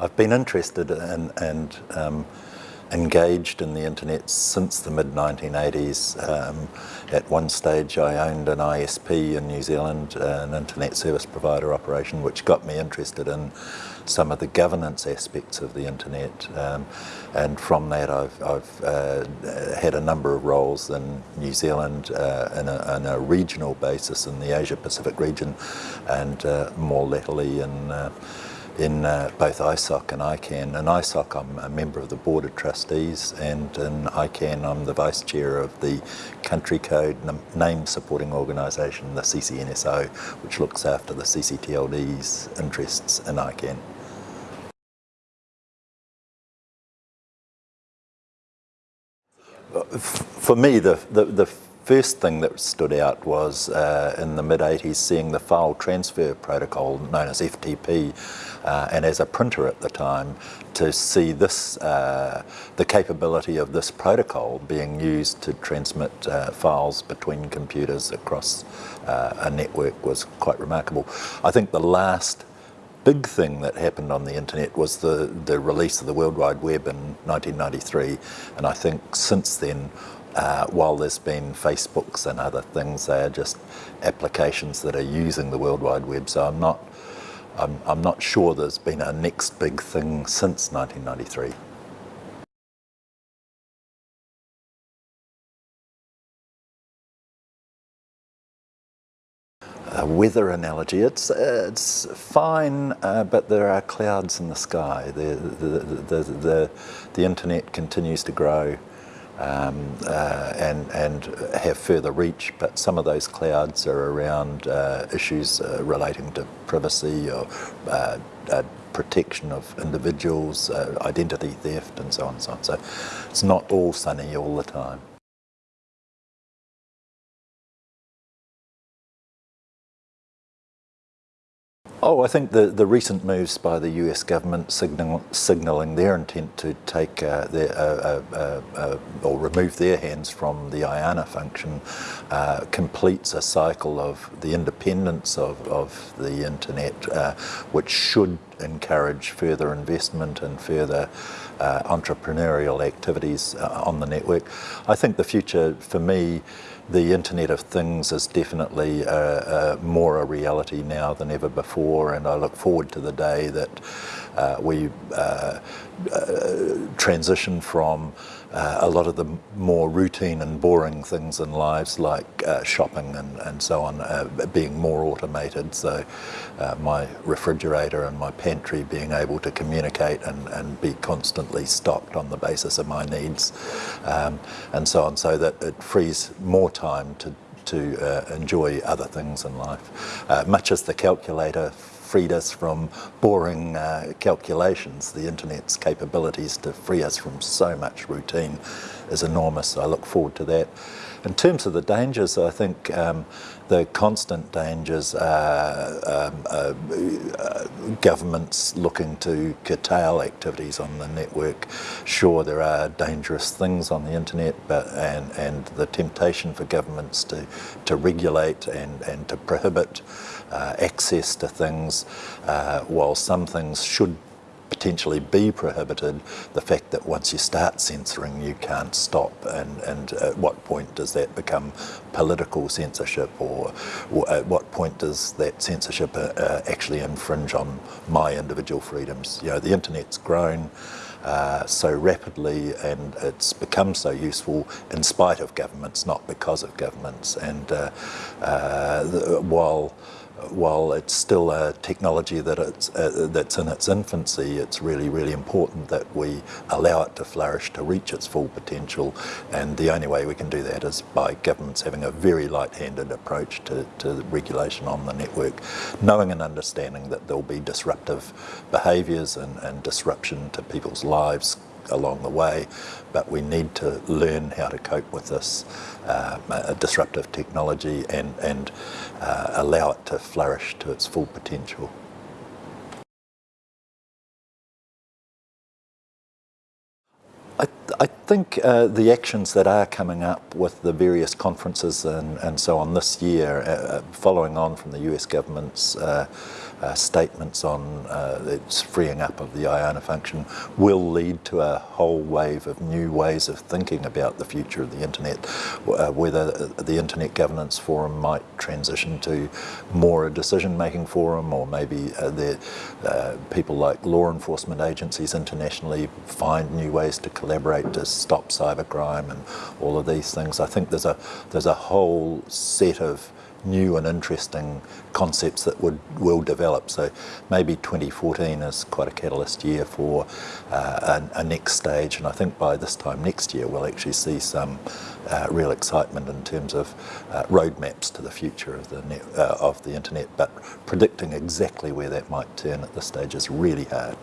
I've been interested in, and um, engaged in the internet since the mid-1980s. Um, at one stage I owned an ISP in New Zealand, an internet service provider operation, which got me interested in some of the governance aspects of the internet. Um, and from that I've, I've uh, had a number of roles in New Zealand uh, in, a, in, a, regional basis in the Asia Pacific region and uh, more latterly in uh, in uh, both ISOC and ICANN. In ISOC I'm a member of the Board of Trustees and in ICANN I'm the Vice Chair of the Country Code Name Supporting Organisation, the CCNSO, which looks after the CCTLD's interests in ICANN. For me, the, the, the first thing that stood out was uh, in the mid-80s seeing the file transfer protocol known as FTP uh, and as a printer at the time to see this, uh, the capability of this protocol being used to transmit uh, files between computers across uh, a network was quite remarkable. I think the last big thing that happened on the internet was the, the release of the World Wide Web in 1993 and I think since then uh, while there's been Facebooks and other things, they are just applications that are using the World Wide Web. So I'm not, I'm, I'm not sure there's been a next big thing since 1993. A weather analogy, it's, it's fine, uh, but there are clouds in the sky. The, the, the, the, the internet continues to grow um, uh, and, and have further reach, but some of those clouds are around uh, issues uh, relating to privacy or uh, uh, protection of individuals, uh, identity theft and so on and so on. So it's not all sunny all the time. Oh, I think the, the recent moves by the US government signal, signalling their intent to take uh, their, uh, uh, uh, or remove their hands from the IANA function uh, completes a cycle of the independence of, of the internet, uh, which should encourage further investment and further entrepreneurial activities on the network. I think the future for me the Internet of Things is definitely uh, uh, more a reality now than ever before and I look forward to the day that uh, we uh, uh, transition from uh, a lot of the more routine and boring things in lives like shopping and, and so on being more automated so my refrigerator and my pantry being able to communicate and, and be constantly stocked on the basis of my needs um, and so on so that it frees more time to to uh, enjoy other things in life. Uh, much as the calculator freed us from boring uh, calculations. The internet's capabilities to free us from so much routine is enormous. I look forward to that. In terms of the dangers, I think um, the constant dangers are um, uh, uh, governments looking to curtail activities on the network. Sure, there are dangerous things on the internet, but and, and the temptation for governments to, to regulate and, and to prohibit uh, access to things, uh, while some things should potentially be prohibited, the fact that once you start censoring you can't stop and, and at what point does that become political censorship or, or at what point does that censorship uh, uh, actually infringe on my individual freedoms? You know, the internet's grown uh, so rapidly and it's become so useful in spite of governments, not because of governments. And uh, uh, while while it's still a technology that it's, uh, that's in its infancy, it's really, really important that we allow it to flourish, to reach its full potential. And the only way we can do that is by governments having a very light-handed approach to, to regulation on the network, knowing and understanding that there'll be disruptive behaviours and, and disruption to people's lives along the way, but we need to learn how to cope with this uh, disruptive technology and, and uh, allow it to flourish to its full potential. I, I think uh, the actions that are coming up with the various conferences and, and so on this year, uh, following on from the US government's uh, statements on uh, its freeing up of the IANA function will lead to a whole wave of new ways of thinking about the future of the internet, uh, whether the Internet Governance Forum might transition to more a decision-making forum or maybe uh, the, uh, people like law enforcement agencies internationally find new ways to collaborate to stop cybercrime and all of these things. I think there's a, there's a whole set of new and interesting concepts that would will develop. So maybe 2014 is quite a catalyst year for uh, a, a, next stage, and I think by this time next year we'll actually see some uh, real excitement in terms of uh, roadmaps to the future of the net, uh, of the internet. But predicting exactly where that might turn at this stage is really hard.